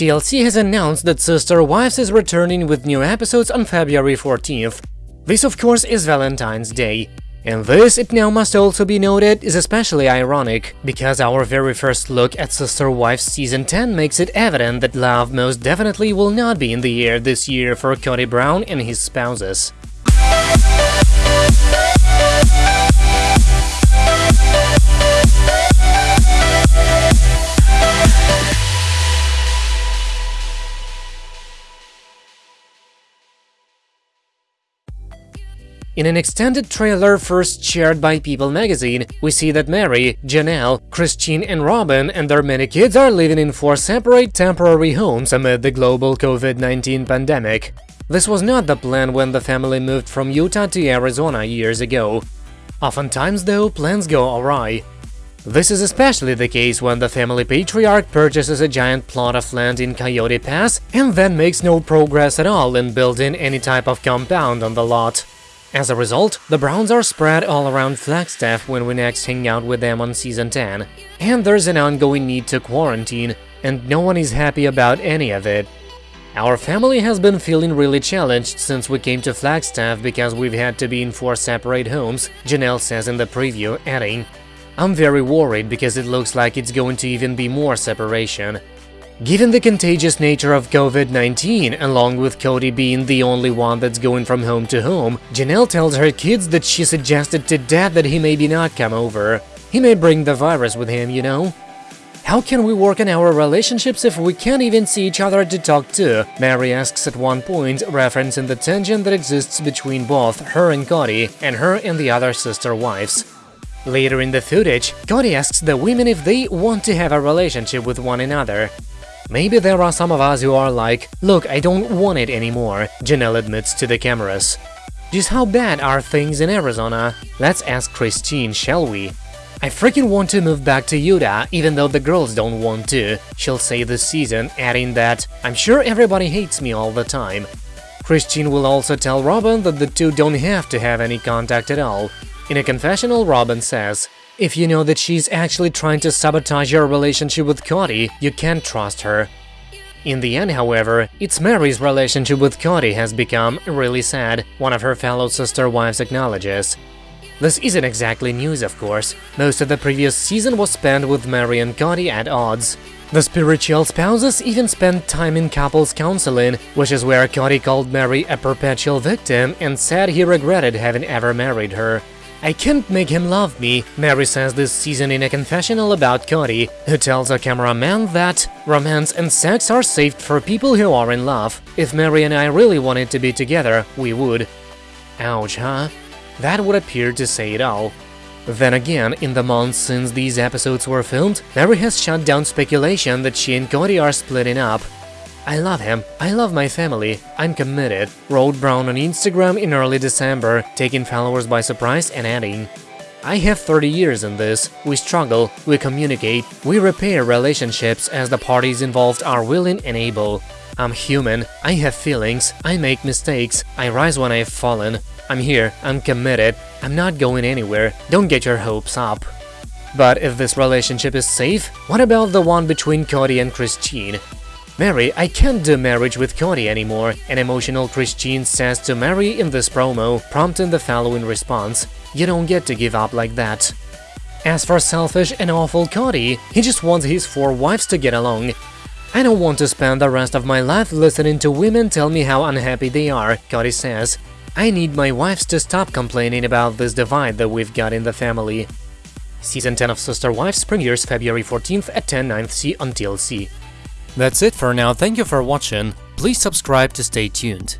TLC has announced that Sister Wives is returning with new episodes on February 14th. This, of course, is Valentine's Day. And this, it now must also be noted, is especially ironic, because our very first look at Sister Wives Season 10 makes it evident that love most definitely will not be in the air this year for Kody Brown and his spouses. In an extended trailer first shared by People magazine, we see that Meri, Janelle, Christine and Robyn and their many kids are living in four separate temporary homes amid the global COVID-19 pandemic. This was not the plan when the family moved from Utah to Arizona years ago. Oftentimes, though, plans go awry. This is especially the case when the family patriarch purchases a giant plot of land in Coyote Pass and then makes no progress at all in building any type of compound on the lot. As a result, the Browns are spread all around Flagstaff when we next hang out with them on Season 10, and there's an ongoing need to quarantine, and no one is happy about any of it. Our family has been feeling really challenged since we came to Flagstaff because we've had to be in four separate homes, Janelle says in the preview, adding, I'm very worried because it looks like it's going to even be more separation. Given the contagious nature of COVID-19, along with Kody being the only one that's going from home to home, Janelle tells her kids that she suggested to Dad that he maybe not come over. He may bring the virus with him, you know? How can we work on our relationships if we can't even see each other to talk to? Meri asks at one point, referencing the tension that exists between both her and Kody, and her and the other sister wives. Later in the footage, Kody asks the women if they want to have a relationship with one another. Maybe there are some of us who are like, look, I don't want it anymore, Janelle admits to the cameras. Just how bad are things in Arizona? Let's ask Christine, shall we? I freaking want to move back to Utah, even though the girls don't want to, she'll say this season, adding that, I'm sure everybody hates me all the time. Christine will also tell Robyn that the two don't have to have any contact at all. In a confessional, Robyn says, if you know that she's actually trying to sabotage your relationship with Kody, you can't trust her. In the end, however, it's Meri's relationship with Kody has become really sad, one of her fellow sister wives acknowledges. This isn't exactly news, of course. Most of the previous season was spent with Meri and Kody at odds. The spiritual spouses even spent time in couples counseling, which is where Kody called Meri a perpetual victim and said he regretted having ever married her. I can't make him love me, Meri says this season in a confessional about Kody, who tells a cameraman that romance and sex are saved for people who are in love. If Meri and I really wanted to be together, we would. Ouch, huh? That would appear to say it all. Then again, in the months since these episodes were filmed, Meri has shut down speculation that she and Kody are splitting up, I love him, I love my family, I'm committed, wrote Brown on Instagram in early December, taking followers by surprise and adding, I have 30 years in this, we struggle, we communicate, we repair relationships as the parties involved are willing and able. I'm human, I have feelings, I make mistakes, I rise when I've fallen. I'm here, I'm committed, I'm not going anywhere, don't get your hopes up. But if this relationship is safe, what about the one between Kody and Christine? Meri, I can't do marriage with Kody anymore, an emotional Christine says to Meri in this promo, prompting the following response, you don't get to give up like that. As for selfish and awful Kody, he just wants his four wives to get along. I don't want to spend the rest of my life listening to women tell me how unhappy they are, Kody says. I need my wives to stop complaining about this divide that we've got in the family. Season 10 of Sister Wives premieres February 14th at 10 9th C on TLC. That's it for now, thank you for watching, please subscribe to stay tuned.